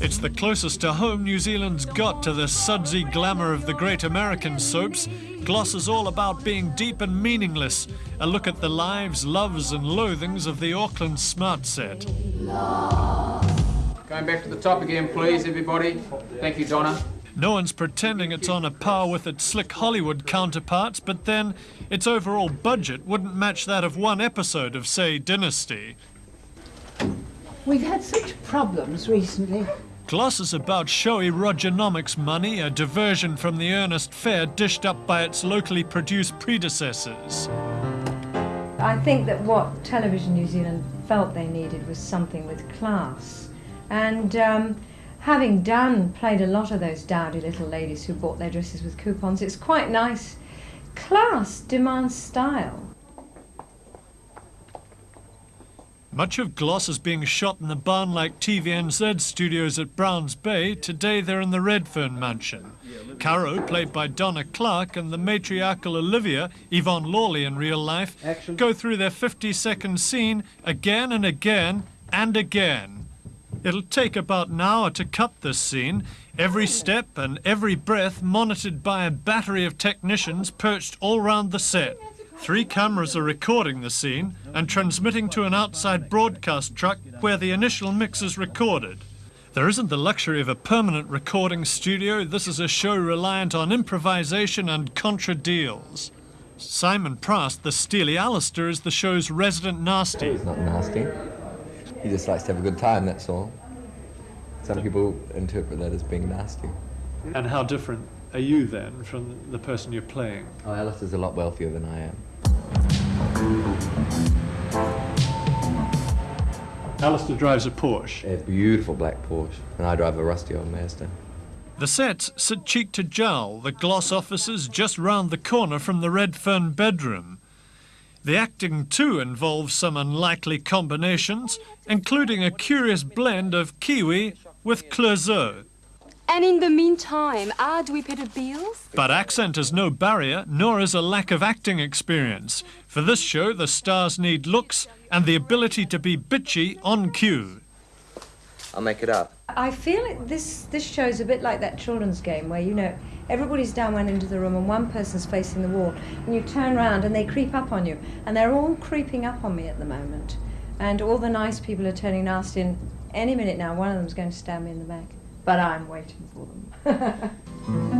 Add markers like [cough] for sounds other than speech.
It's the closest to home New Zealand's got to the sudsy glamour of the great American soaps. Gloss is all about being deep and meaningless. A look at the lives, loves and loathings of the Auckland smart set. Going back to the top again, please, everybody. Thank you, Donna. No one's pretending it's on a par with its slick Hollywood counterparts, but then its overall budget wouldn't match that of one episode of, say, Dynasty. We've had such problems recently. Glosses about showy Rogernomics money, a diversion from the earnest fare dished up by its locally produced predecessors. I think that what Television New Zealand felt they needed was something with class. And um, having done, played a lot of those dowdy little ladies who bought their dresses with coupons, it's quite nice. Class demands style. Much of Gloss is being shot in the barn-like TVNZ studios at Browns Bay. Today they're in the Redfern mansion. Caro, played by Donna Clark, and the matriarchal Olivia, Yvonne Lawley in real life, Action. go through their 50-second scene again and again and again. It'll take about an hour to cut this scene, every step and every breath monitored by a battery of technicians perched all round the set. Three cameras are recording the scene and transmitting to an outside broadcast truck where the initial mix is recorded. There isn't the luxury of a permanent recording studio. This is a show reliant on improvisation and contra deals. Simon Prast, the steely Alistair, is the show's resident nasty. He's not nasty. He just likes to have a good time, that's all. Some people interpret that as being nasty. And how different are you then from the person you're playing? Oh, Alistair's a lot wealthier than I am. Alistair drives a Porsche. A beautiful black Porsche, and I drive a rusty old Mazda. The sets sit cheek to jowl, the gloss offices just round the corner from the Redfern bedroom. The acting too involves some unlikely combinations, including a curious blend of Kiwi with Clouseau. And in the meantime, how do we pay the bills? But accent is no barrier, nor is a lack of acting experience. For this show, the stars need looks and the ability to be bitchy on cue. I'll make it up. I feel it, this this show's a bit like that children's game where you know everybody's down one into the room and one person's facing the wall, and you turn around and they creep up on you, and they're all creeping up on me at the moment, and all the nice people are turning nasty. And any minute now, one of them's going to stab me in the back but I'm waiting for them. [laughs]